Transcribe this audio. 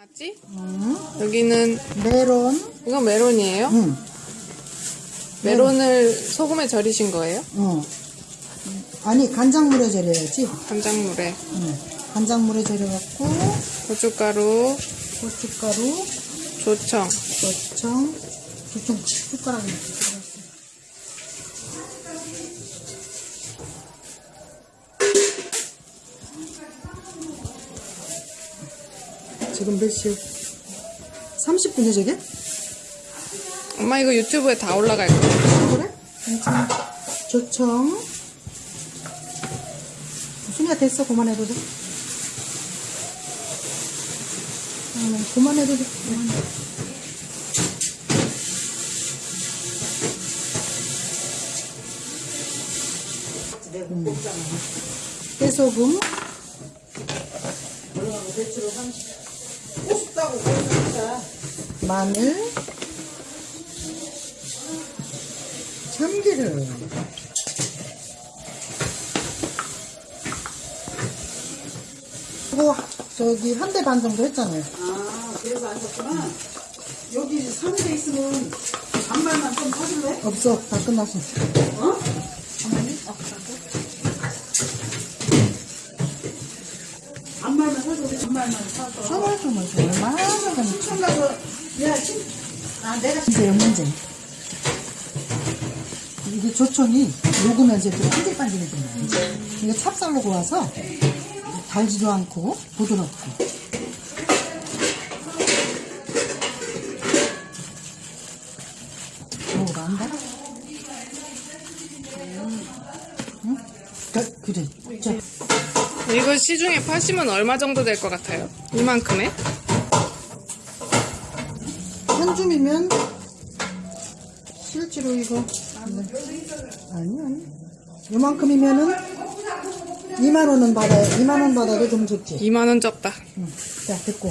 맞지? 응. 여기는 메론. 이건 메론이에요? 응. 메론을 소금에 절이신 거예요? 어. 아니 간장물에 절여야지. 간장물에 응. 간장물에 절여갖고 고춧가루, 고춧가루, 조청, 고청, 고청 숟가락에 이렇 지금 몇 시? 30분에 저게? 엄마 이거 유튜브에 다 올라갈 거야. 그래? 괜찮아. 조청. 순이야 됐어. 그만해도 돼. 음, 그만해도 돼. 그만해. 음. 깨소금. 마늘. 참기름. 그거 저기 한 대 반 정도 했잖아요. 아, 그래서 안 샀구나. 여기 3대 있으면 반발만 좀 사줄래? 없어, 다 끝났어. 어? 반발만 반발만 사서. 정말 많이 청가서, 야, 친, 아, 내가 문제요 문제. 이게 조청이 녹으면 이제 또 반질반질해져요. 이게 찹쌀로 구워서 달지도 않고 부드럽고. 뭐가 안 달아? 응? 그, 그래. 저, 이거 시중에 파시면 얼마 정도 될 것 같아요? 이만큼에? 한 줌이면 실제로 이거 네. 아니 아니 요만큼이면은 2만 원은 받아요 2만 원 받아도 좀 적지 2만 원 적다. 응. 자 됐고